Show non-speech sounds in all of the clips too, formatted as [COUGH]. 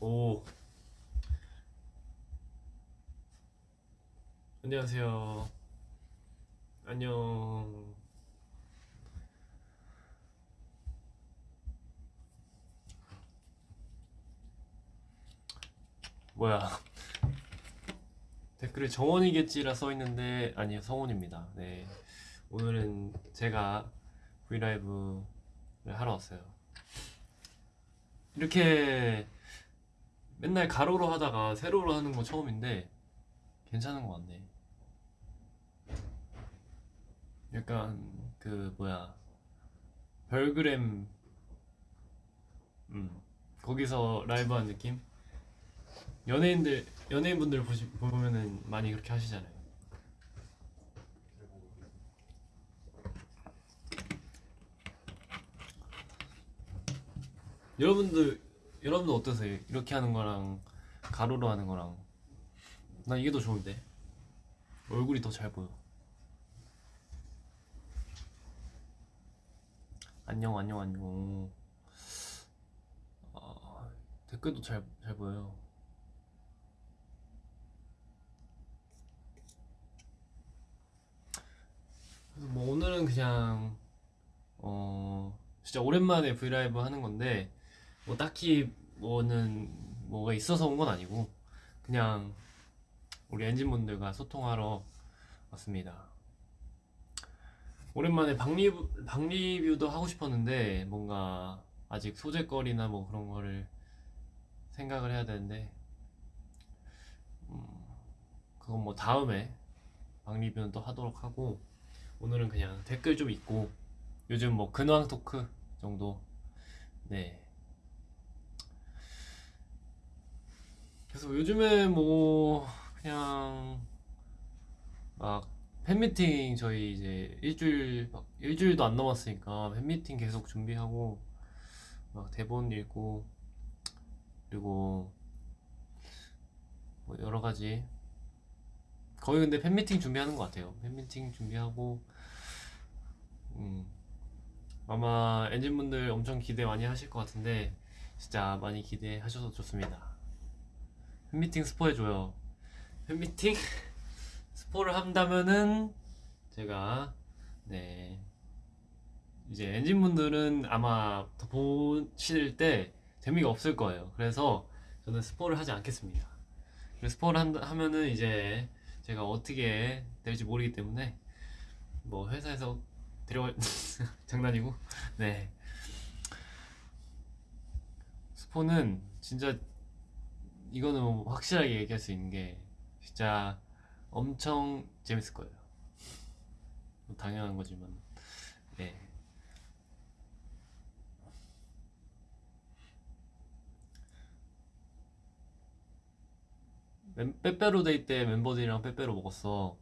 오. 안녕하세요. 안녕. 뭐야? 댓글에 정원이겠지라 써 있는데 아니요 성원입니다. 네. 오늘은 제가 브이라이브를 하러 왔어요. 이렇게 맨날 가로로 하다가 세로로 하는 거 처음인데 괜찮은 것 같네. 약간 그 뭐야 별그램 음 거기서 라이브 한 느낌? 연예인들 연예인분들 보시 보면은 많이 그렇게 하시잖아요. 여러분들 여러분들 어떠세요? 이렇게 하는 거랑 가로로 하는 거랑 난 이게 더 좋은데 얼굴이 더 잘 보여. 안녕 안녕 안녕. 아, 댓글도 잘 잘 보여요. 그래서 뭐 오늘은 그냥 어 진짜 오랜만에 브이라이브 하는 건데 뭐 딱히 뭐는 뭐가 있어서 온 건 아니고 그냥 우리 엔진분들과 소통하러 왔습니다. 오랜만에 박리뷰, 박리뷰도 하고 싶었는데 뭔가 아직 소재거리나 뭐 그런 거를 생각을 해야 되는데 음, 그건 뭐 다음에 박리뷰는 또 하도록 하고 오늘은 그냥 댓글 좀 읽고 요즘 뭐 근황 토크 정도 네 그래서 요즘에 뭐 그냥 막 팬미팅 저희 이제 일주일 막 일주일도 안 남았으니까 팬미팅 계속 준비하고 막 대본 읽고 그리고 뭐 여러 가지 거의 근데 팬미팅 준비하는 것 같아요. 팬미팅 준비하고 음 아마 엔진분들 엄청 기대 많이 하실 것 같은데 진짜 많이 기대하셔서 좋습니다. 팬미팅 스포 해줘요. 팬미팅 [LAUGHS] 스포를 한다면은 제가 네 이제 엔진분들은 아마 더 보실 때 재미가 없을 거예요. 그래서 저는 스포를 하지 않겠습니다. 스포를 한, 하면은 이제 제가 어떻게 될지 모르기 때문에 뭐 회사에서 데려갈 [LAUGHS] 장난이고 네 스포는 진짜 이거는 뭐 확실하게 얘기할 수 있는 게 진짜 엄청 재밌을 거예요. 뭐 당연한 거지만 네. 멤- 빼빼로 데이 때 멤버들이랑 빼빼로 먹었어.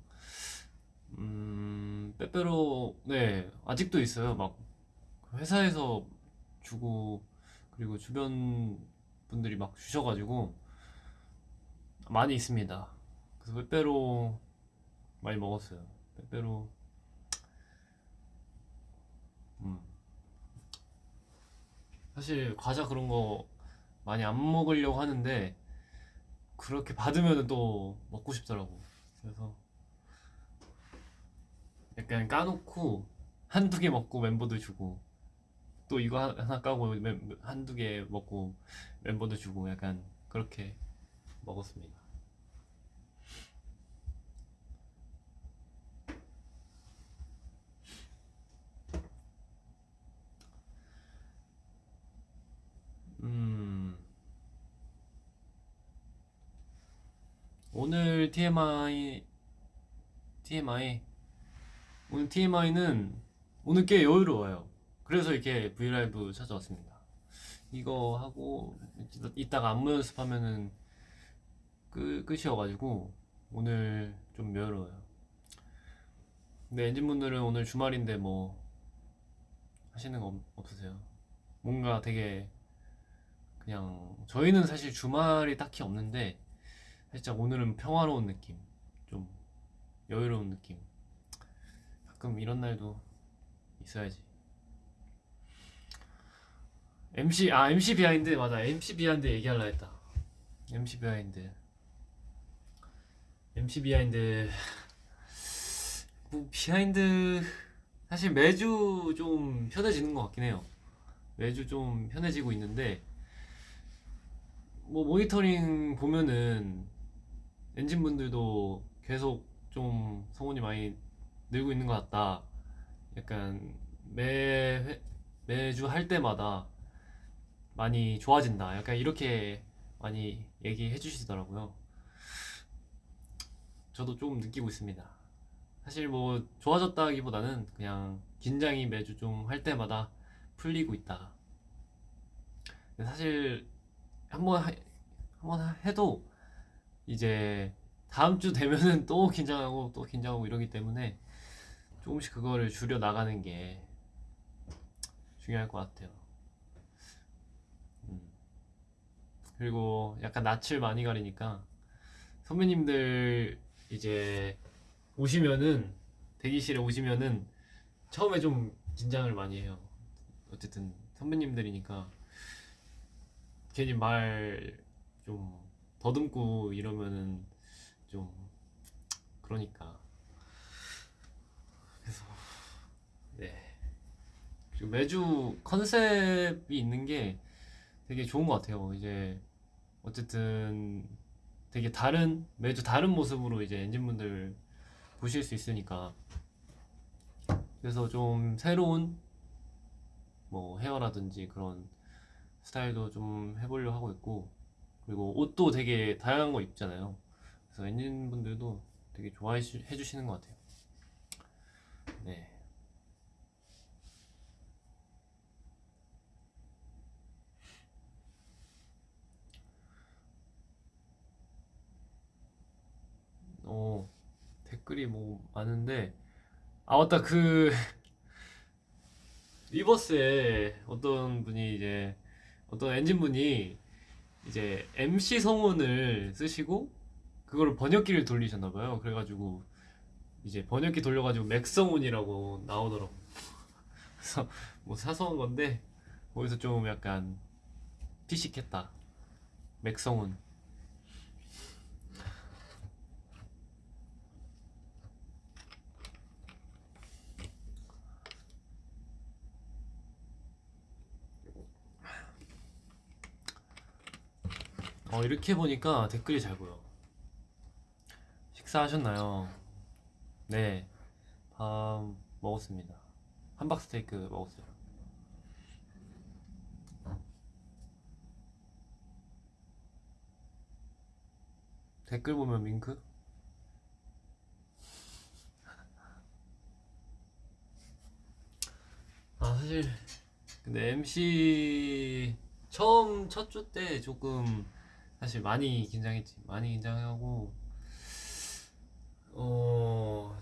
음, 빼빼로, 네, 아직도 있어요. 막, 회사에서 주고, 그리고 주변 분들이 막 주셔가지고, 많이 있습니다. 그래서 빼빼로 많이 먹었어요. 빼빼로, 음. 사실 과자 그런 거 많이 안 먹으려고 하는데, 그렇게 받으면 또 먹고 싶더라고. 그래서 약간 까놓고 한두 개 먹고 멤버들 주고 또 이거 하- 하나 까고 멤- 한두 개 먹고 멤버들 주고 약간 그렇게 먹었습니다. 음, 오늘 TMI, TMI, 오늘 TMI는 오늘 꽤 여유로워요. 그래서 이렇게 브이라이브 찾아왔습니다. 이거 하고 이따- 이따가 안무 연습하면은 끝, 끝이어가지고 오늘 좀 여유로워요. 근데 엔진분들은 오늘 주말인데 뭐 하시는 거 없- 없으세요? 뭔가 되게 그냥 저희는 사실 주말이 딱히 없는데 살짝 오늘은 평화로운 느낌, 좀 여유로운 느낌. 가끔 이런 날도 있어야지. MC 아 MC behind 맞아 MC behind 얘기하려 했다. MC behind MC behind 뭐 behind 사실 매주 좀 편해지는 것 같긴 해요. 매주 좀 편해지고 있는데 뭐 모니터링 보면은 ENGENE 분들도 계속 좀 성원이 많이 늘고 있는 것 같다. 약간 매 회- 매주 할 때마다 많이 좋아진다. 약간 이렇게 많이 얘기해 주시더라고요 저도 좀 느끼고 있습니다 사실 뭐 좋아졌다기보다는 그냥 긴장이 매주 좀 할 때마다 풀리고 있다 사실 한번 하- 한번 해도 이제 다음 주 되면은 또 긴장하고 또 긴장하고 이러기 때문에 조금씩 그거를 줄여 나가는 게 중요할 것 같아요. 음. 그리고 약간 낯을 많이 가리니까 선배님들 이제 오시면은 대기실에 오시면은 처음에 좀 긴장을 많이 해요. 어쨌든 선배님들이니까 괜히 말 좀 더듬고 이러면은 좀 그러니까 그래서 네 그리고 매주 컨셉이 있는 게 되게 좋은 것 같아요. 이제 어쨌든 되게 다른 매주 다른 모습으로 이제 엔진분들 보실 수 있으니까 그래서 좀 새로운 뭐 헤어라든지 그런 스타일도 좀 해보려 하고 있고 그리고 옷도 되게 다양한 거 입잖아요. 그래서 엔진분들도 되게 좋아해 주- 해주시는 것 같아요. 네. 어, 댓글이 뭐 많은데 아 맞다 그 [LAUGHS] 리버스에 어떤 분이 이제 어떤 엔진분이 이제 MC 성운을 쓰시고 그거를 번역기를 돌리셨나 봐요. 그래가지고 이제 번역기 돌려가지고 맥성운이라고 나오더라고. [LAUGHS] 그래서 뭐 사소한 건데 거기서 좀 약간 피식했다. 맥성운. 어 이렇게 보니까 댓글이 잘 보여. 식사하셨나요? 네, 밥 먹었습니다. 함박스테이크 먹었어요. 댓글 보면 밍크? [LAUGHS] 아 사실 근데 MC 처음 첫 주 때 조금 사실 많이 긴장했지. 많이 긴장하고 어좀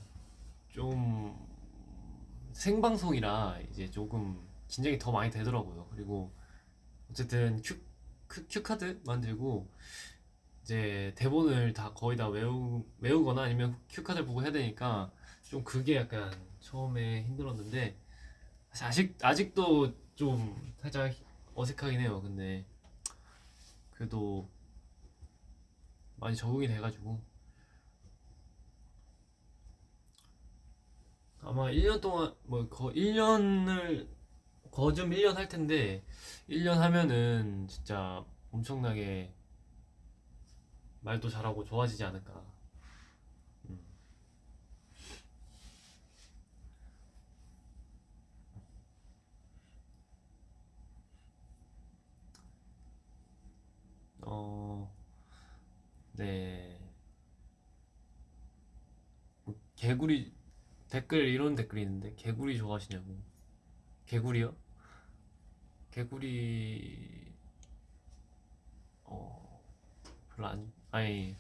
생방송이라 이제 조금 긴장이 더 많이 되더라고요. 그리고 어쨌든 cue, cue, cue card 만들고 이제 대본을 다 거의 다 외우, 외우거나 아니면 cue card를 보고 해야 되니까 좀 그게 약간 처음에 힘들었는데 아직, 아직도 좀 살짝 어색하긴 해요. 근데 그래도 많이 적응이 돼가지고 아마 1년 동안 뭐 거 1년을 거좀 1년 할 텐데 1년 하면은 진짜 엄청나게 말도 잘하고 좋아지지 않을까. 음. 어, 네. 뭐 개구리 댓글 이런 댓글이 있는데 개구리 좋아하시냐고. 개구리요? 개구리 어 별로 안 아니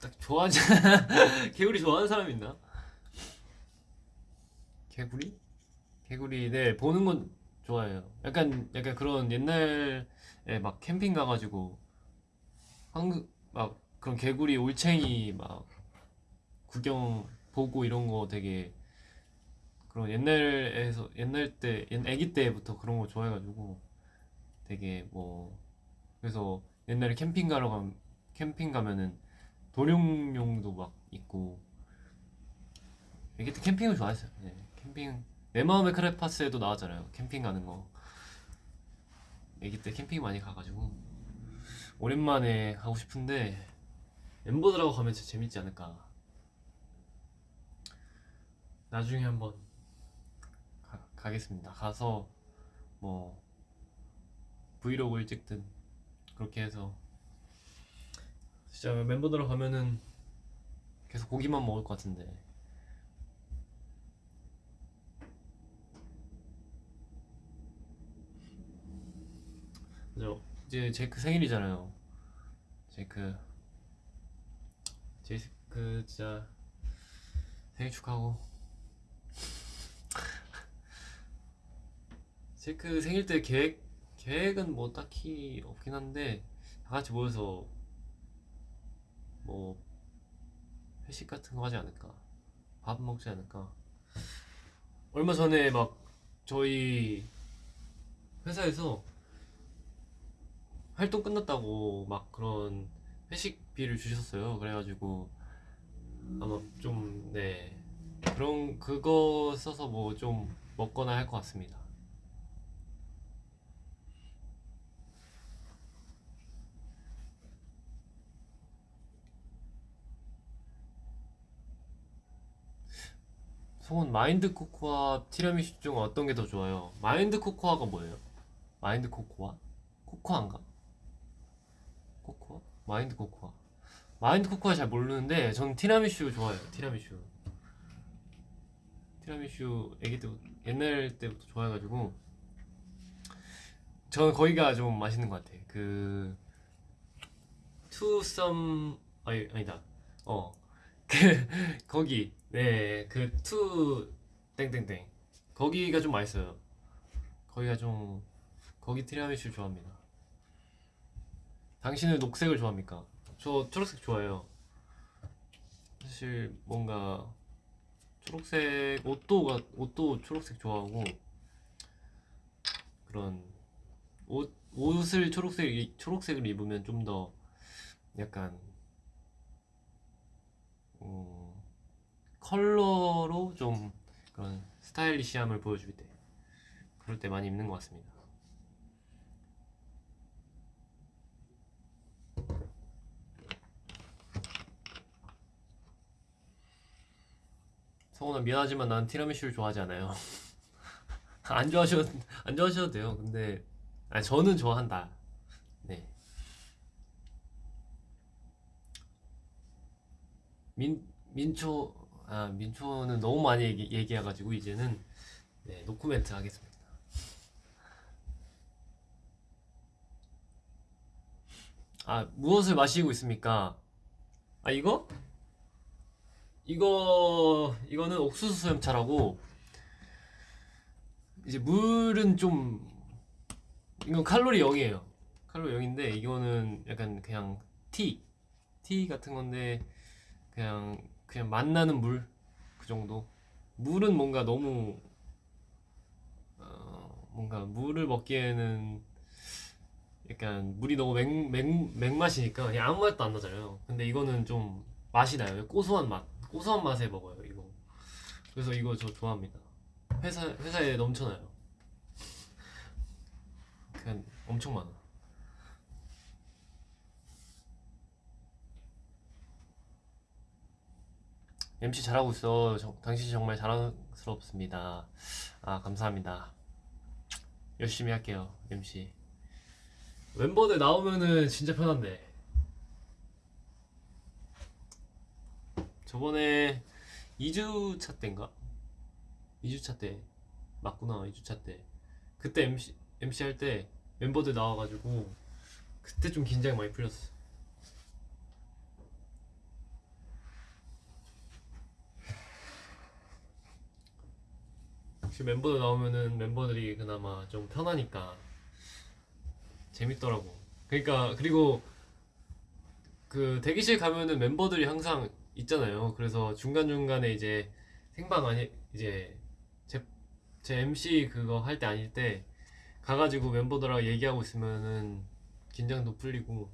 딱 좋아하지 [LAUGHS] 개구리 좋아하는 사람 있나? 개구리? 개구리 네 보는 건 좋아해요. 약간 약간 그런 옛날에 막 캠핑 가가지고 한국 막 그런 개구리 올챙이 막 구경 보고 이런 거 되게 그런 옛날에서 옛날 때 옛- 아기 때부터 그런 거 좋아해가지고 되게 뭐 그래서 옛날에 캠핑 가러 가 캠핑 가면은 도룡용도 막 있고 애기 때 캠핑을 좋아했어요. 네, 캠핑 내 마음의 크레파스에도 나왔잖아요. 캠핑 가는 거. 애기 때 캠핑 많이 가가지고 오랜만에 가고 싶은데 멤버들하고 가면 진짜 재밌지 않을까. 나중에 한번 가, 가겠습니다. 가서 뭐 브이로그를 찍든 그렇게 해서 진짜 멤버들하고 가면은 계속 고기만 먹을 것 같은데 그죠 이제 제이크 생일이잖아요. 제이크 제이크 진짜 생일 축하하고. [LAUGHS] 제이크 생일 때 계획 계획은 뭐 딱히 없긴 한데 다 같이 모여서 뭐 회식 같은 거 하지 않을까? 밥 먹지 않을까? 얼마 전에 막 저희 회사에서 활동 끝났다고 막 그런 회식비를 주셨어요 그래가지고 아마 좀 네 그런 그거 써서 뭐 좀 먹거나 할 것 같습니다 송은 마인드 코코아 티라미수 중 어떤 게 더 좋아요? 마인드 코코아가 뭐예요? 민트 코코아? 코코아인가? 민트 코코아. 민트 코코아 잘 모르는데 전 티라미슈 좋아해요 티라미슈. 티라미슈 애기 때부터 옛날 때부터 좋아해가지고 저는 거기가 좀 맛있는 것 같아 그 투썸 아니 아니다. 어. [LAUGHS] 그 거기. 네 그 투 땡땡땡. 거기가 좀 맛있어요. 거기가 좀 거기 티라미슈 좋아합니다 당신은 녹색을 좋아합니까? 저 초록색 좋아해요. 사실 뭔가 초록색 옷도 옷도 초록색 좋아하고 그런 옷 옷을 초록색 초록색을 입으면 좀 더 약간 음, 컬러로 좀 그런 스타일리시함을 보여줄 때 그럴 때 많이 입는 것 같습니다. 성훈아 미안하지만 난 티라미슈를 좋아하지 않아요. [LAUGHS] 안 좋아하셔도 안 좋아하셔도 돼요. 근데 아니, 저는 좋아한다. 네. 민 민초 아 민초는 너무 많이 얘기, 얘기해가지고 이제는 네, 노코멘트 하겠습니다. 아 무엇을 마시고 있습니까? 아 이거? 이거 이거는 옥수수 수염차라고 이제 물은 좀 이건 칼로리 0이에요. 칼로리 0인데 이거는 약간 그냥 티, 티 같은 건데 그냥 그냥 맛나는 물 그 정도. 물은 뭔가 너무 어, 뭔가 물을 먹기에는 약간 물이 너무 맹, 맹, 맹맛이니까 아무 맛도 안 나잖아요. 근데 이거는 좀 맛이 나요. 고소한 맛. 고소한 맛에 먹어요 이거. 그래서 이거 저 좋아합니다. 회사, 회사에 넘쳐나요. 그냥 엄청 많아. MC 잘하고 있어. 저, 당신 정말 자랑스럽습니다. 아 감사합니다. 열심히 할게요 MC 멤버들 나오면은 진짜 편한데 저번에 2주차 때인가? 2주차 때. 맞구나 2주차 때. 그때 MC, MC 할 때 멤버들 나와가지고 그때 좀 긴장이 많이 풀렸어. 역시 멤버들 나오면은 멤버들이 그나마 좀 편하니까 재밌더라고. 그러니까 그리고 그 대기실 가면은 멤버들이 항상 있잖아요. 그래서 중간중간에 이제 생방 아니 이제 제, 제 MC 그거 할 때 아닐 때 가가지고 멤버들하고 얘기하고 있으면은 긴장도 풀리고.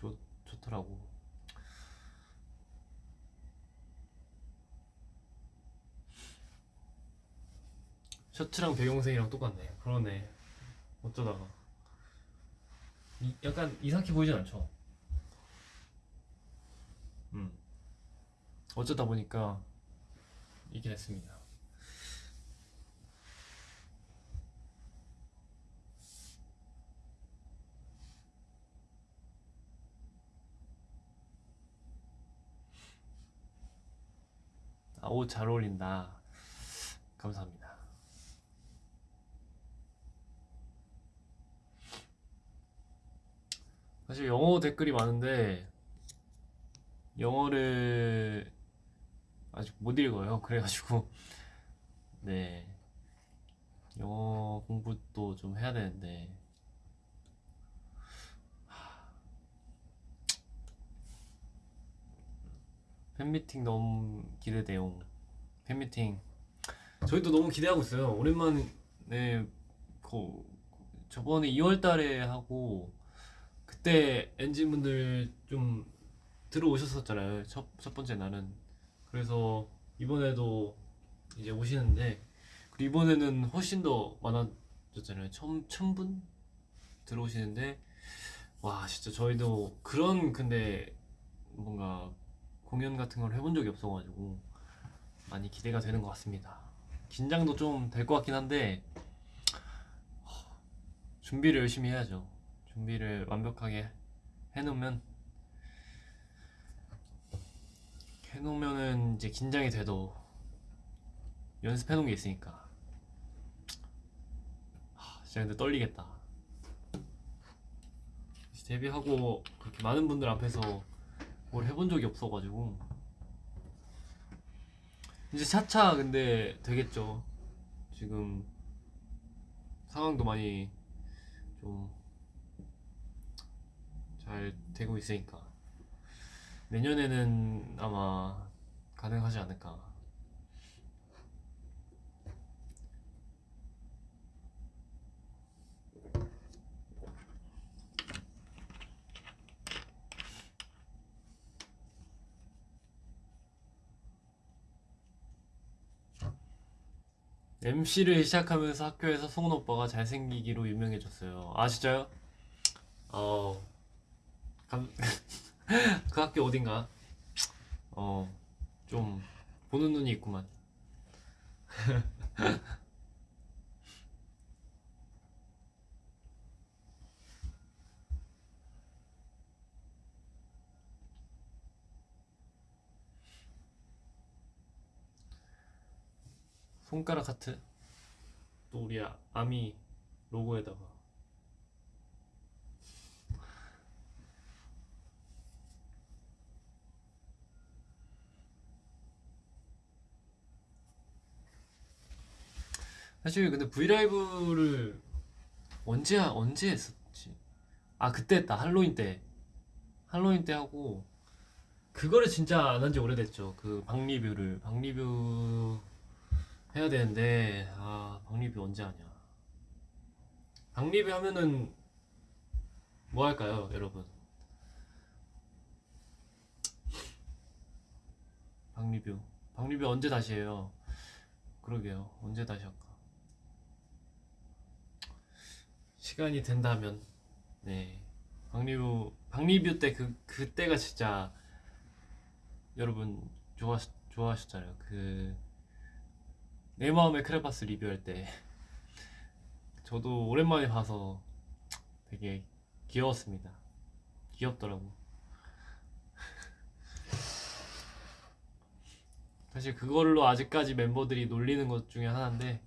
좋, 좋더라고. 셔츠랑 배경색이랑 똑같네. 그러네. 어쩌다가. 이- 약간 이상하게 보이진 않죠? 음. 어쩌다 보니까 이게 됐습니다. 아, 옷 잘 어울린다. 감사합니다. 사실 영어 댓글이 많은데 영어를 아직 못 읽어요. [LAUGHS] 그래가지고 네 영어 공부도 좀 해야 되는데 팬미팅 너무 기대돼요. 팬미팅 저희도 너무 기대하고 있어요. 오랜만에 그 저번에 2월 달에 하고 그때 엔진분들 좀 들어오셨었잖아요. 첫, 첫 번째 날은. 그래서 이번에도 이제 오시는데 이번에는 훨씬 더 많아졌잖아요. 천, 천분 들어오시는데 와 진짜 저희도 그런 근데 뭔가 공연 같은 걸 해본 적이 없어가지고 많이 기대가 되는 것 같습니다. 긴장도 좀 될 것 같긴 한데 허, 준비를 열심히 해야죠. 준비를 완벽하게 해놓으면 해놓으면은 이제 긴장이 돼도 연습해놓은 게 있으니까 하, 진짜 근데 떨리겠다. 데뷔하고 그렇게 많은 분들 앞에서 뭘 해본 적이 없어가지고 이제 차차 근데 되겠죠. 지금 상황도 많이 좀 잘 되고 있으니까 내년에는 아마 가능하지 않을까. MC를 시작하면서 학교에서 송은 오빠가 잘생기기로 유명해졌어요. 아 진짜요? 어, 감... [LAUGHS] 그 학교 어딘가? 어, 좀 보는 눈이 있구만. [LAUGHS] 손가락 하트. 또 우리 아- 아미 로고에다가. 사실 근데 브이라이브를 언제 하- 언제 했었지? 아 그때 했다. 할로윈 때. 할로윈 때 하고 그거를 진짜 안 한 지 오래됐죠. 그 박리뷰를. 박리뷰 해야 되는데 아 박리뷰 언제 하냐. 박리뷰 하면은 뭐 할까요 여러분? 박리뷰. 박리뷰 언제 다시 해요? 그러게요. 언제 다시 할까 시간이 된다면 네. 박리뷰 박리뷰 때 그 그때가 진짜 여러분 좋아 좋아하셨잖아요. 그 내 마음의 크레파스 리뷰할 때. 저도 오랜만에 봐서 되게 귀여웠습니다. 귀엽더라고. [LAUGHS] 사실 그걸로 아직까지 멤버들이 놀리는 것 중에 하나인데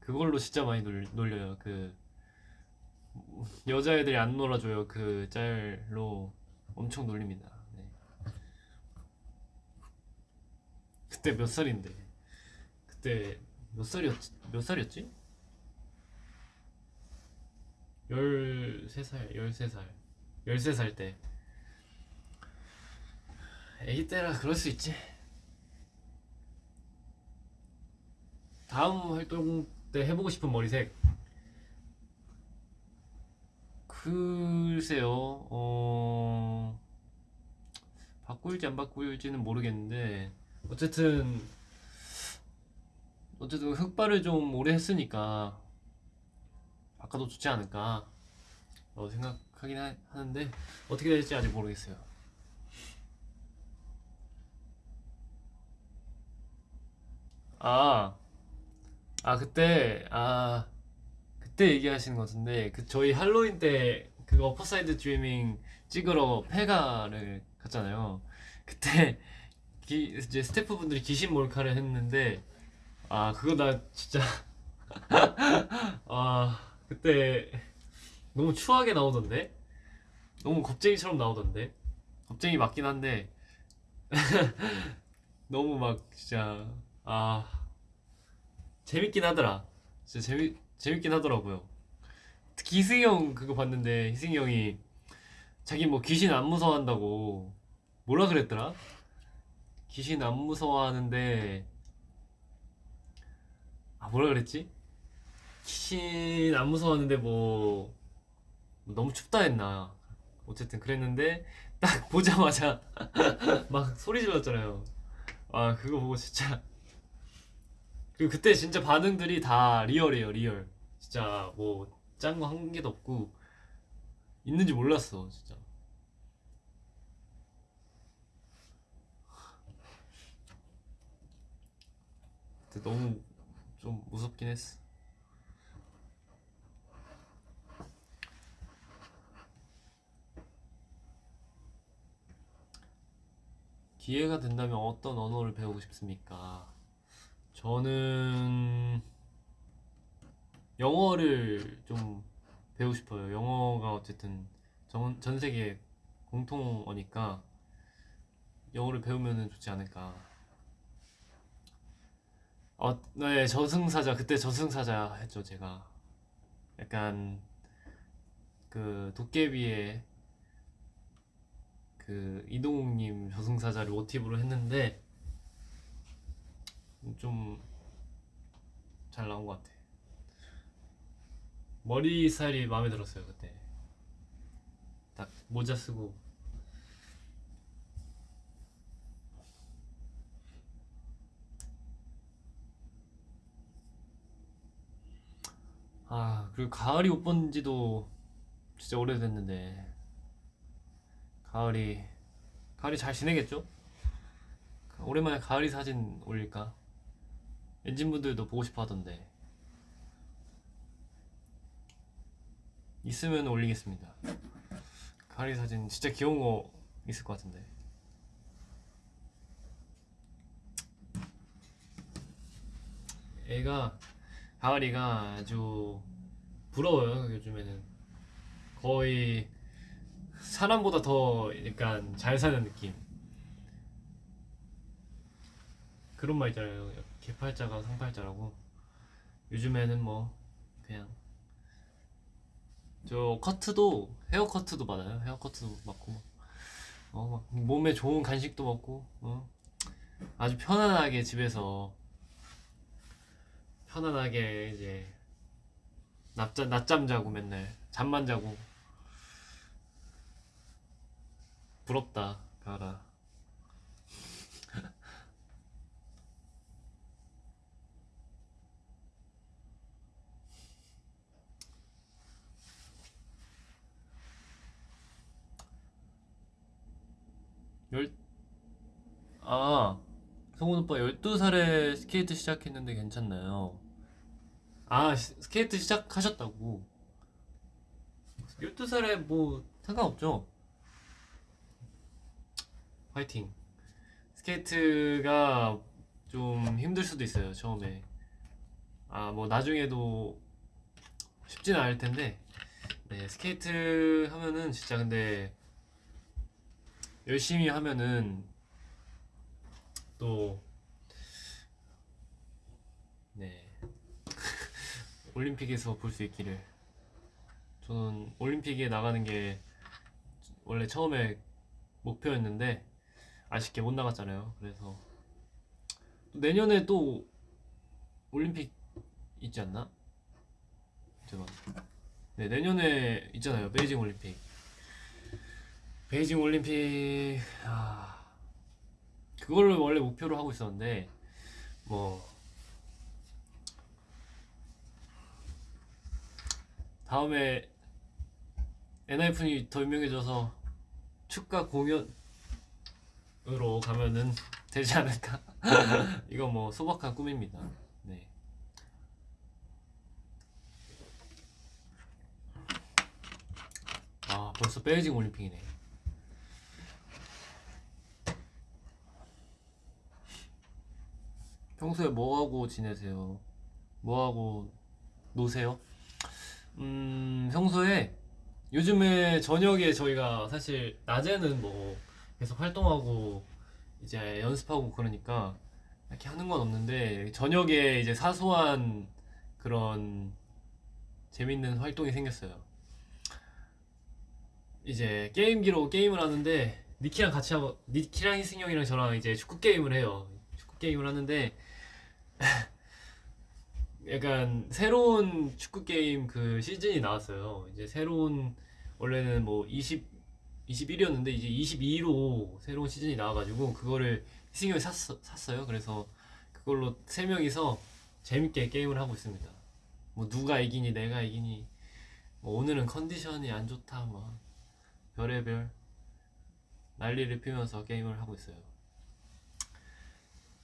그걸로 진짜 많이 놀, 놀려요. 그 여자애들이 안 놀아줘요. 그 짤로 엄청 놀립니다. 네. 그때 몇 살인데? 그때 몇 살이었지? 몇 살이었지? 13살, 13살. 13살 때. 애기 때라 그럴 수 있지. 다음 활동 때 해보고 싶은 머리색 글쎄요. 어... 바꿀지 안 바꿀지는 모르겠는데 어쨌든 어쨌든 흑발을 좀 오래 했으니까 바꿔도 좋지 않을까 생각하긴 하, 하는데 어떻게 될지 아직 모르겠어요. 아, 아 그때 아 그때 얘기하시는 것 같은데 그 저희 할로윈 때 그거 Upper Side Dreamin' 찍으러 폐가를 갔잖아요. 그때 [LAUGHS] 기, 이제 스태프분들이 귀신 몰카를 했는데 아 그거 나 진짜 [LAUGHS] 아 그때 너무 추하게 나오던데? 너무 겁쟁이처럼 나오던데? 겁쟁이 맞긴 한데 [LAUGHS] 너무 막 진짜 아 재밌긴 하더라. 진짜 재미 재밌긴 하더라고요. 희승이 형 그거 봤는데 희승이 형이 자기 뭐 귀신 안 무서워한다고 뭐라 그랬더라? 귀신 안 무서워하는데 아 뭐라 그랬지? 귀신 안 무서워하는데 뭐 너무 춥다 했나? 어쨌든 그랬는데 딱 보자마자 [LAUGHS] 막 소리 질렀잖아요. 아 그거 보고 진짜 그리고 그때 진짜 반응들이 다 리얼이에요 리얼. 진짜 뭐 짠 거 한 개도 없고 있는지 몰랐어 진짜. 근데 너무 좀 무섭긴 했어. 기회가 된다면 어떤 언어를 배우고 싶습니까? 저는 영어를 좀 배우고 싶어요. 영어가 어쨌든 전, 전 세계 공통어니까 영어를 배우면 좋지 않을까. 어, 네, 저승사자. 그때 저승사자 했죠, 제가. 약간 그 도깨비의 그 이동욱님 저승사자를 모티브로 했는데 좀 잘 나온 것 같아. 머리 스타일이 마음에 들었어요 그때. 딱 모자 쓰고. 아 그리고 가을이 옷 본지도 진짜 오래됐는데 가을이 가을이 잘 지내겠죠? 오랜만에 가을이 사진 올릴까? 엔진분들도 보고 싶어 하던데 있으면 올리겠습니다. 가을이 사진 진짜 귀여운 거 있을 것 같은데. 애가 가을이가 아주 부러워요 요즘에는. 거의 사람보다 더 약간 잘 사는 느낌. 그런 말 있잖아요 개팔자가 상팔자라고? 요즘에는 뭐 그냥 저 커트도 헤어 커트도 받아요. 헤어 커트도 막, 어, 막 몸에 좋은 간식도 먹고 어? 아주 편안하게 집에서 편안하게 이제 낮잠, 낮잠 자고 맨날 잠만 자고. 부럽다 가라 열... 아 성훈 오빠 12살에 스케이트 시작했는데 괜찮나요? 아 시- 스케이트 시작하셨다고. 12살에 뭐 상관없죠. 화이팅. 스케이트가 좀 힘들 수도 있어요 처음에. 아 뭐 나중에도 쉽지는 않을 텐데. 네 스케이트 하면은 진짜 근데 열심히 하면은 또 네. [LAUGHS] 올림픽에서 볼 수 있기를. 저는 올림픽에 나가는 게 원래 처음에 목표였는데 아쉽게 못 나갔잖아요. 그래서 또 내년에 또 올림픽 있지 않나? 잠깐 네 내년에 있잖아요. 베이징 올림픽 베이징 올림픽 아 그거를 원래 목표로 하고 있었는데 뭐 다음에 엔하이픈이 더 유명해져서 축가 공연으로 가면은 되지 않을까? [LAUGHS] 이거 뭐 소박한 꿈입니다. 네. 아 벌써 베이징 올림픽이네. 평소에 뭐 하고 지내세요? 뭐 하고 노세요? 음, 평소에 요즘에 저녁에 저희가 사실 낮에는 뭐 계속 활동하고 이제 연습하고 그러니까 이렇게 하는 건 없는데 저녁에 이제 사소한 그런 재밌는 활동이 생겼어요. 이제 게임기로 게임을 하는데 니키랑 같이 하고 니키랑 희승이 형이랑 저랑 이제 축구 게임을 해요. 축구 게임을 하는데 [LAUGHS] 약간 새로운 축구 게임 그 시즌이 나왔어요. 이제 새로운 원래는 뭐 20, 21이었는데 이제 22로 새로운 시즌이 나와가지고 그거를 희승이 샀어, 샀어요. 그래서 그걸로 세 명이서 재밌게 게임을 하고 있습니다. 뭐 누가 이기니 내가 이기니 뭐 오늘은 컨디션이 안 좋다 뭐 별의별 난리를 피우면서 게임을 하고 있어요.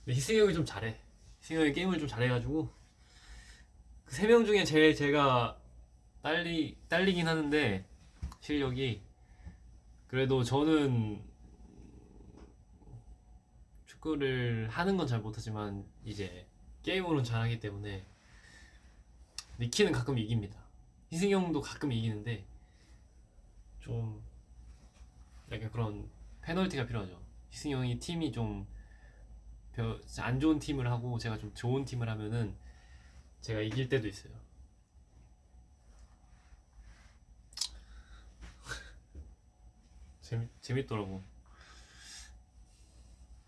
희승이 형이 좀 잘해. 형이 게임을 좀 잘해가지고 그 세 명 중에 제일 제가 딸리 딸리긴 하는데 실력이 그래도 저는 축구를 하는 건 잘 못하지만 이제 게임으로는 잘하기 때문에 니키는 가끔 이깁니다. 희승이 형도 가끔 이기는데 좀 약간 그런 페널티가 필요하죠. 희승이 형이 팀이 좀 안 좋은 팀을 하고 제가 좀 좋은 팀을 하면은 제가 이길 때도 있어요. [LAUGHS] 재밌 재밌더라고.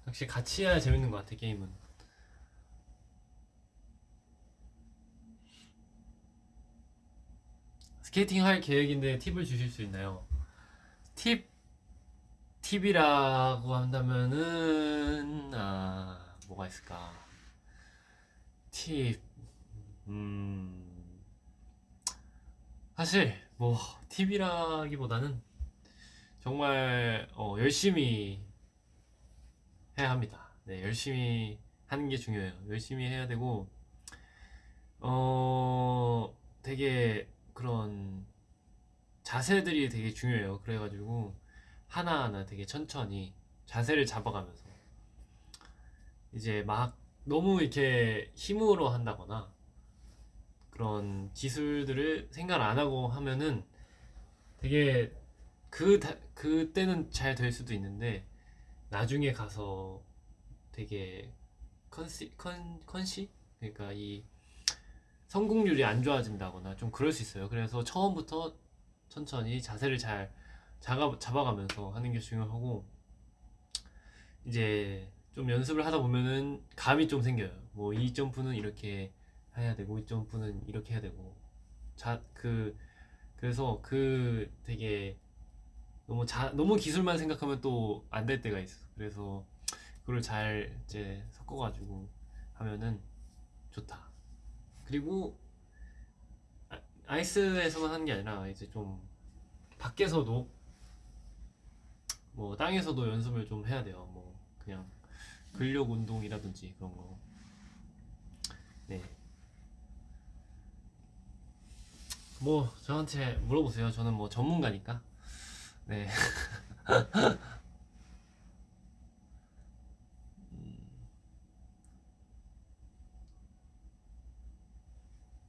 확실히 같이 해야 재밌는 것 같아 게임은. 스케이팅 할 계획인데 팁을 주실 수 있나요? 팁 팁이라고 한다면은 아 뭐가 있을까? 팁 음. 사실 뭐 팁이라기보다는 정말 어, 열심히 해야 합니다. 네, 열심히 하는 게 중요해요. 열심히 해야 되고 어 되게 그런 자세들이 되게 중요해요. 그래가지고 하나하나 되게 천천히 자세를 잡아가면서 이제 막 너무 이렇게 힘으로 한다거나 그런 기술들을 생각 안 하고 하면은 되게 그 다- 그때는 잘 될 수도 있는데 나중에 가서 되게 컨시 컨 컨시 그러니까 이 성공률이 안 좋아진다거나 좀 그럴 수 있어요. 그래서 처음부터 천천히 자세를 잘 잡아, 잡아가면서 하는 게 중요하고 이제 좀 연습을 하다 보면은 감이 좀 생겨요. 뭐 이 점프는 이렇게 해야 되고 이 점프는 이렇게 해야 되고 자 그 그래서 그 되게 너무 자 너무 기술만 생각하면 또 안 될 때가 있어. 그래서 그걸 잘 이제 섞어가지고 하면은 좋다. 그리고 아- 아이스에서만 하는 게 아니라 이제 좀 밖에서도 뭐 땅에서도 연습을 좀 해야 돼요. 뭐 그냥 근력 운동이라든지 그런 거. 네. 뭐 저한테 물어보세요. 저는 뭐 전문가니까. 네. [LAUGHS]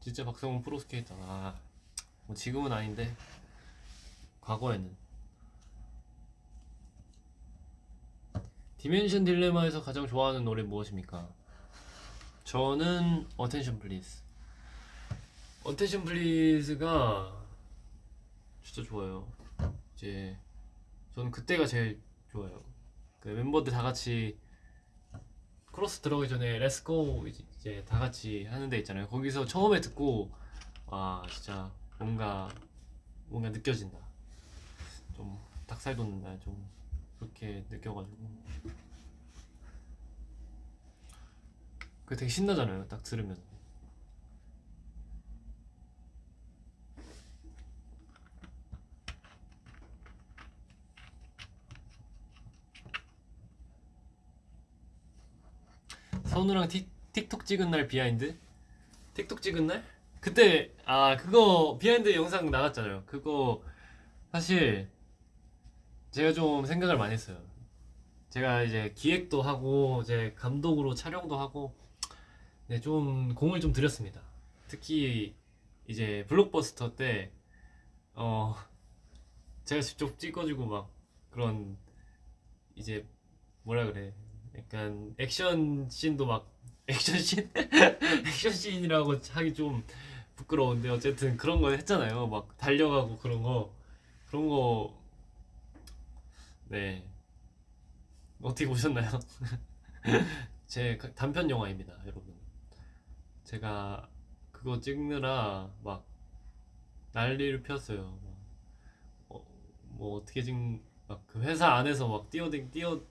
진짜 박성훈 프로스케이터. 아, 뭐 지금은 아닌데 과거에는. Dimension Dilemma에서 가장 좋아하는 노래 무엇입니까? 저는 Attention Please. Attention Please가 진짜 좋아요. 이제 저는 그때가 제일 좋아요. 그 멤버들 다 같이 코러스 들어가기 전에 let's go 이제 다 같이 하는 데 있잖아요. 거기서 처음에 듣고 와 진짜 뭔가 뭔가 느껴진다. 좀 닭살 돋는다. 좀 그렇게 느껴가지고 그 되게 신나잖아요. 딱 들으면. 선우랑 틱, 틱톡 찍은 날 behind? 틱톡 찍은 날? 그때 아 그거 behind 영상 나갔잖아요. 그거 사실 제가 좀 생각을 많이 했어요. 제가 이제 기획도 하고 이제 감독으로 촬영도 하고 네, 좀 공을 좀 들였습니다. 특히 이제 블록버스터 때 어, 제가 직접 찍어주고 막 그런 이제 뭐라 그래 약간 액션 씬도 막 [LAUGHS] 액션 씬 액션 씬이라고 하기 좀 부끄러운데 어쨌든 그런 거 했잖아요. 막 달려가고 그런 거 그런 거 네. 어떻게 보셨나요? [LAUGHS] 제 가- 단편 영화입니다, 여러분. 제가 그거 찍느라 막 난리를. 막 어, 뭐 어떻게 찍, 막그 회사 안에서 막 뛰어댕 뛰어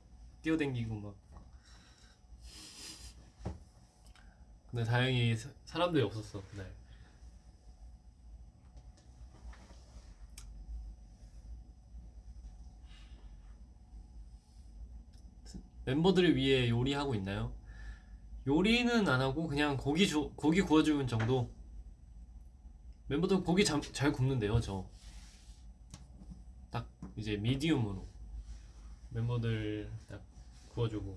뛰어댕기고 막. 근데 다행히 사- 사람들이 없었어 그날. 멤버들을 위해 요리하고 있나요? 요리는 안 하고 그냥 고기 조, 고기 구워주는 정도. 멤버들 고기 잘, 잘 굽는데요, 저. 딱 이제 미디움으로 멤버들 딱 구워주고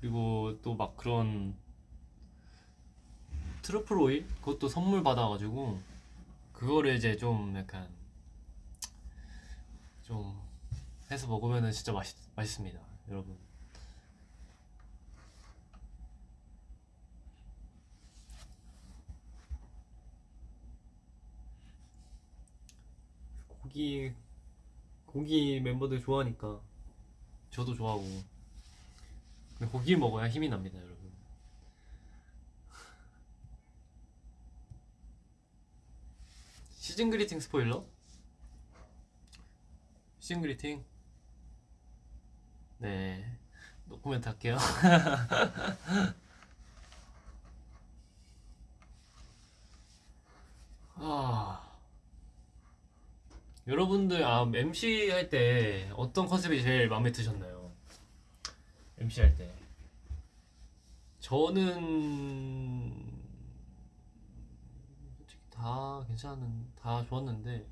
그리고 또 막 그런 트러플 오일 그것도 선물 받아가지고 그거를 이제 좀 약간 좀 해서 먹으면은 진짜 맛있 맛있습니다, 여러분. 고기 고기 멤버들 좋아하니까 저도 좋아하고 고기 먹어야 힘이 납니다, 여러분. 시즌 그리팅 스포일러? 시즌 그리팅? 네. 노코멘트 할게요. [LAUGHS] 아. 여러분들 아 MC 할 때 어떤 컨셉이 제일 마음에 드셨나요? MC 할 때. 저는 솔직히 다 괜찮은 다 좋았는데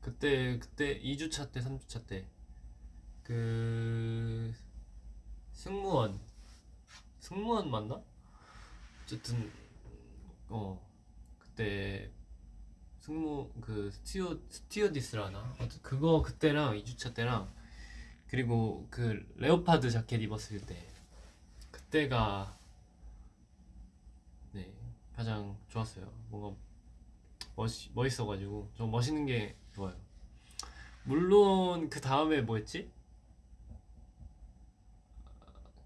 그때 그때 2주차 때 3주차 때 그 승무원 승무원 맞나? 어쨌든 어 그때 승무 그 스티어 스티어디스라나 그거 그때랑 2주차 때랑 그리고 그 레오파드 자켓 입었을 때 그때가 네 가장 좋았어요. 뭔가 멋 멋있어가지고 좀 멋있는 게 좋아요. 물론 그 다음에 뭐였지?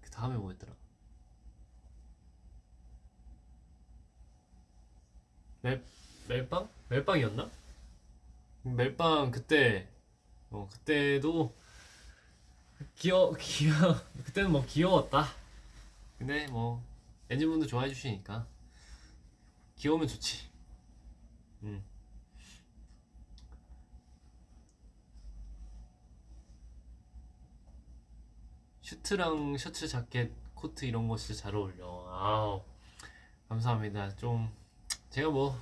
그 다음에 뭐였더라? 멜 멜빵? 멜빵이었나? 멜빵 그때 어 그때도 귀여 귀여 [LAUGHS] 그때는 뭐 귀여웠다. 근데 뭐 엔진분도 좋아해 주시니까 귀여우면 좋지. 음. 슈트랑 셔츠 자켓 코트 이런 거 진짜 잘 어울려. 아우 감사합니다. 좀 제가 뭐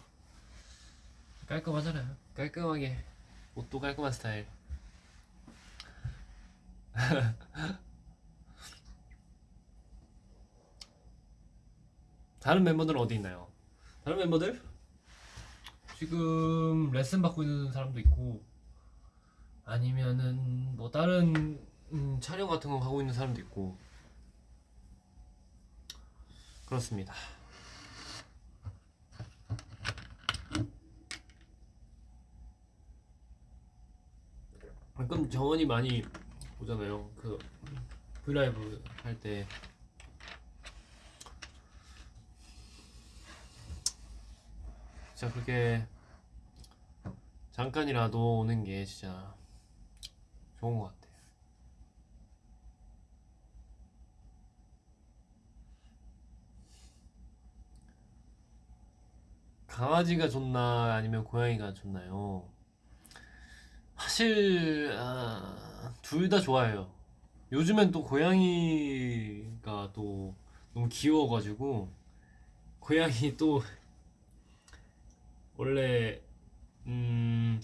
깔끔하잖아요. 깔끔하게 옷도 깔끔한 스타일. [LAUGHS] 다른 멤버들은 어디 있나요? 다른 멤버들? 지금 레슨 받고 있는 사람도 있고 아니면은 뭐 다른 음, 촬영 같은 거 하고 있는 사람도 있고 그렇습니다. 가끔 정원이 많이 오잖아요. 그 브이라이브 할 때. 진짜 그렇게 잠깐이라도 오는 게 진짜 좋은 것 같아요. 강아지가 좋나 아니면 고양이가 좋나요? 사실 아, 둘 다 좋아해요. 요즘엔 또 고양이가 또 너무 귀여워가지고 고양이 또 원래 음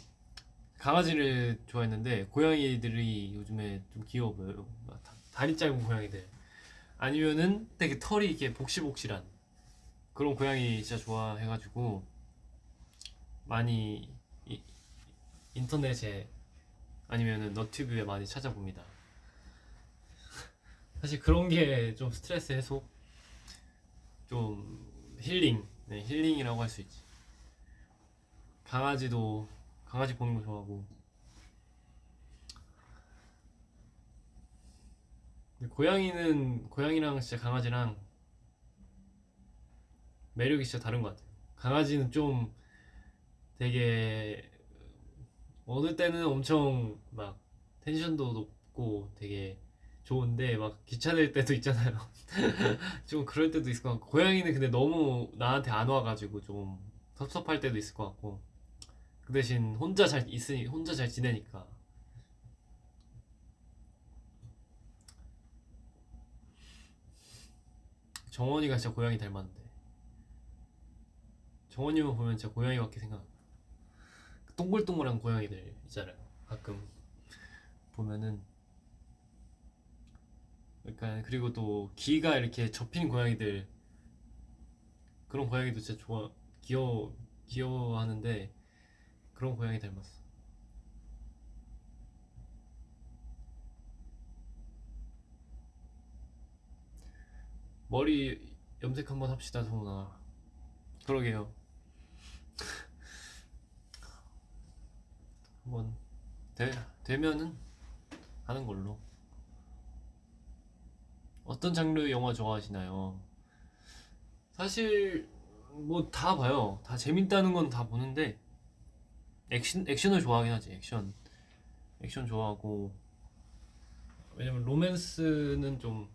강아지를 좋아했는데 고양이들이 요즘에 좀 귀여워 보여요. 다- 다리 짧은 고양이들 아니면은 되게 털이 이렇게 복실복실한 그런 고양이 진짜 좋아해가지고 많이 이- 인터넷에 아니면은 너튜브에 많이 찾아봅니다. [LAUGHS] 사실 그런 게 좀 스트레스 해소, 좀 힐링, 네, 힐링이라고 할 수 있지. 강아지도 강아지 보는 거 좋아하고. 고양이는 고양이랑 진짜 강아지랑 매력이 진짜 다른 것 같아요. 강아지는 좀 되게 어느 때는 엄청 막 텐션도 높고 되게 좋은데 막 귀찮을 때도 있잖아요. [LAUGHS] 좀 그럴 때도 있을 것 같고 고양이는 근데 너무 나한테 안 와가지고 좀 섭섭할 때도 있을 것 같고 그 대신 혼자 잘 있으니 혼자 잘 지내니까 정원이가 진짜 고양이 닮았는데 정원이만 보면 진짜 고양이 같게 생각. 동글동글한 고양이들 있잖아요. 가끔 보면은 약간 그리고 또 귀가 이렇게 접힌 고양이들 그런 고양이도 진짜 좋아 귀여워 귀여워하는데 그런 고양이 닮았어. 머리 염색 한번 합시다, 성훈아. 그러게요. 한번 되, 되면은 하는 걸로. 어떤 장르 영화 좋아하시나요? 사실 뭐 다 봐요. 다 재밌다는 건 다 보는데 액션 액션을 좋아하긴 하지. 액션 액션 좋아하고 왜냐면 로맨스는 좀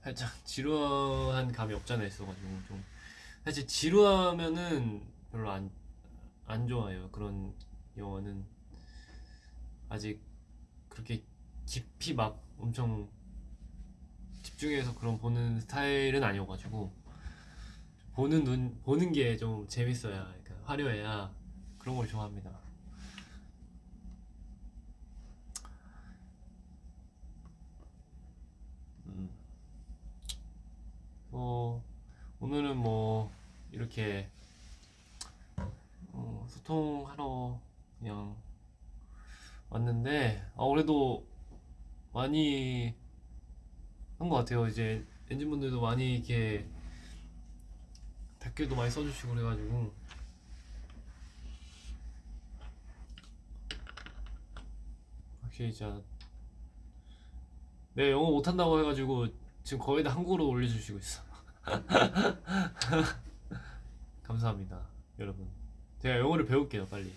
살짝 [LAUGHS] 지루한 감이 없잖아 있어가지고 좀 사실 지루하면은 별로 안 안 좋아해요. 그런 영화는 아직 그렇게 깊이 막 엄청 집중해서 그런 보는 스타일은 아니어가지고 보는 눈 보는 게 좀 재밌어야 그러니까 화려해야 그런 걸 좋아합니다. 음. 어, 오늘은 뭐 이렇게 어, 소통하러 그냥 왔는데 아, 그래도 많이 한 것 같아요. 이제 엔진분들도 많이 이렇게 댓글도 많이 써주시고 그래가지고 확실히 진짜 내 영어 못한다고 해가지고 지금 거의 다 한국어로 올려주시고 있어. [LAUGHS] 감사합니다, 여러분. 제가 영어를 배울게요, 빨리.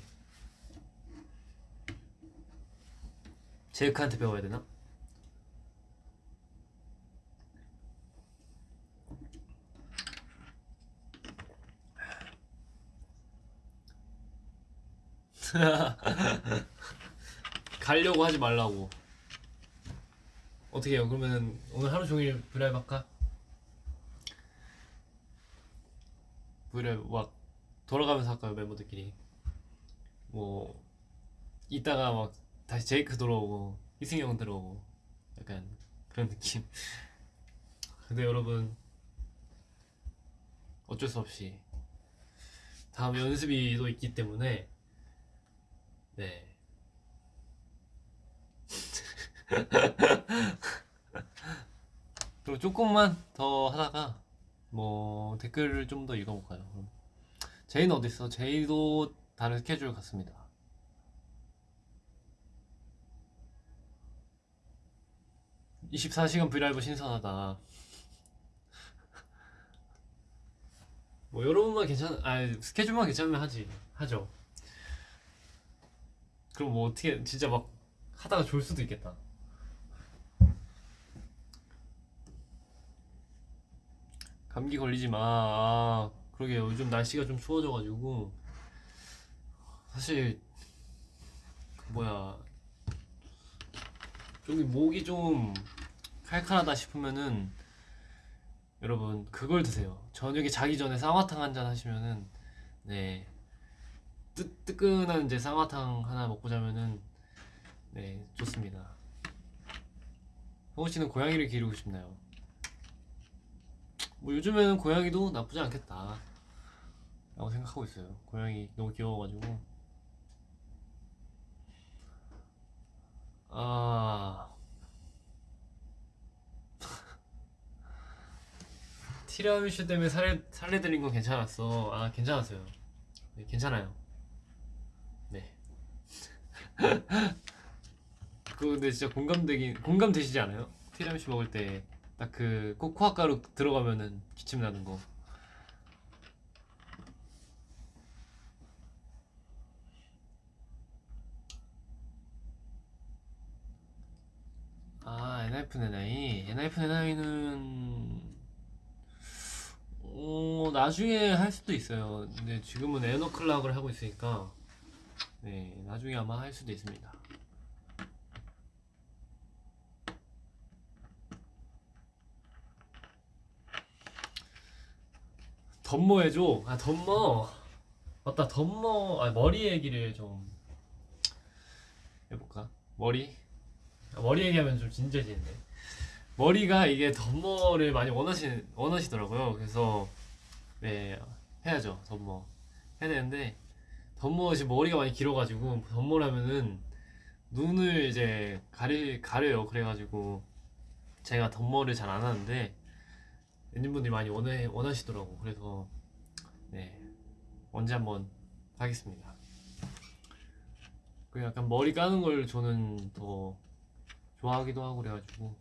제이크한테 배워야 되나? [LAUGHS] 가려고 하지 말라고. 어떻게 해요? 그러면은 오늘 하루 종일 브이라이브 할까? 브이라이브 막 돌아가면서 할까요 멤버들끼리? 뭐 이따가 막 다시 제이크 들어오고 이승영 들어오고 약간 그런 느낌. [LAUGHS] 근데 여러분 어쩔 수 없이 다음 연습이 또 있기 때문에 네. [LAUGHS] 그리고 조금만 더 하다가 뭐 댓글을 좀 더 읽어볼까요? 제이는 어디 있어? 제이도 다른 스케줄 같습니다. (24시간) 브이라이브 신선하다 뭐 여러분만 괜찮 아 스케줄만 괜찮으면 하지 하죠 그럼 뭐 어떻게 진짜 막 하다가 졸 수도 있겠다 감기 걸리지 마. 아, 그러게요. 요즘 날씨가 좀 추워져가지고 사실 그 뭐야 좀이 목이 좀 칼칼하다 싶으면은 여러분 그걸 드세요. 저녁에 자기 전에 쌍화탕 한 잔 하시면은 네 뜨, 뜨끈한 이제 쌍화탕 하나 먹고 자면은 네 좋습니다. 성우 씨는 고양이를 기르고 싶나요? 뭐 요즘에는 고양이도 나쁘지 않겠다 라고 생각하고 있어요 고양이 너무 귀여워가지고 아 티라미슈 때문에 살해, 살해드린 건 괜찮았어 아 괜찮았어요 네, 괜찮아요 네 [LAUGHS] 그거 근데 진짜 공감되긴 공감되시지 않아요? 티라미슈 먹을 때 딱 그 코코아 가루 들어가면은 기침 나는 거. 아, ENHYPEN &Hi. ENHYPEN &Hi는 어, 나중에 할 수도 있어요. 근데 지금은 EN-O'CLOCK을 하고 있으니까 네, 나중에 아마 할 수도 있습니다. 덮머 해줘. 아 덮머. 맞다 덮머. 아 머리 얘기를 좀 해볼까? 머리. 아, 머리 얘기하면 좀 진지해지는데. 머리가 이게 덤머를 많이 원하시 원하시더라고요. 그래서 네 해야죠 덤머 해야 되는데 덤머 지금 머리가 많이 길어가지고 덤머라면은 눈을 이제 가리 가려요. 그래가지고 제가 덤머를 잘 안 하는데 엔진분들이 많이 원해, 원하시더라고 그래서 네 언제 한번 하겠습니다 그 약간 머리 까는 걸 저는 더 좋아하기도 하고 그래가지고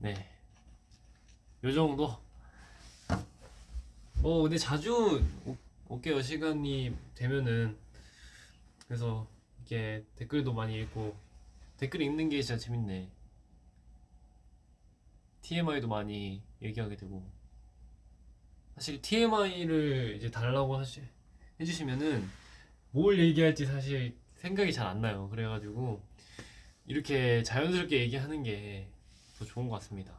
네 요 정도 어 근데 자주 오- 올게요 시간이 되면은 그래서 이게 댓글도 많이 읽고 댓글 읽는 게 진짜 재밌네. TMI도 많이 얘기하게 되고 사실 TMI를 이제 달라고 하시, 해주시면은 뭘 얘기할지 사실 생각이 잘 안 나요. 그래가지고 이렇게 자연스럽게 얘기하는 게 더 좋은 것 같습니다.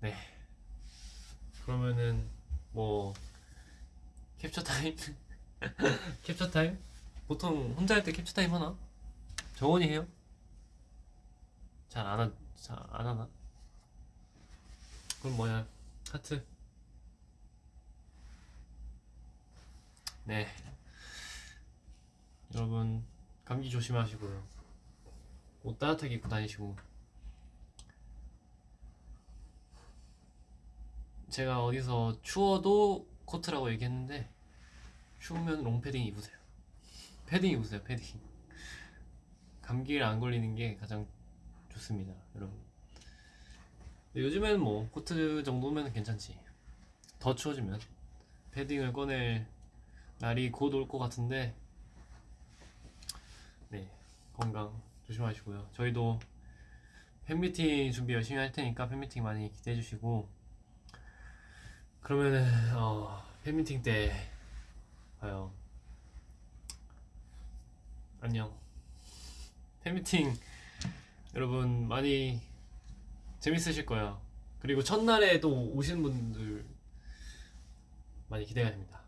네. 그러면은 뭐 캡처 타임? [LAUGHS] 캡처 타임? 보통 혼자 할 때 캡처 타임 하나? 정원이 해요? 잘 안 하, 잘안 하나? 그럼 뭐야? 하트. 네. 여러분 감기 조심하시고요. 옷 따뜻하게 입고 다니시고. 제가 얼어 죽어도 코트라고 얘기했는데 추우면 롱패딩 입으세요. 패딩 입으세요, 패딩. 감기를 안 걸리는 게 가장 좋습니다, 여러분. 요즘에는 뭐 코트 정도면 괜찮지. 더 추워지면 패딩을 꺼낼 날이 곧 올 것 같은데, 네 건강 조심하시고요. 저희도 팬미팅 준비 열심히 할 테니까 팬미팅 많이 기대해 주시고 그러면은 어, 팬미팅 때 봐요. 안녕. 팬미팅 여러분 많이 재밌으실 거예요. 그리고 첫날에 또 오시는 분들 많이 기대가 됩니다.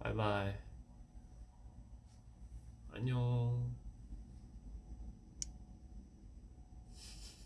바이바이. 안녕.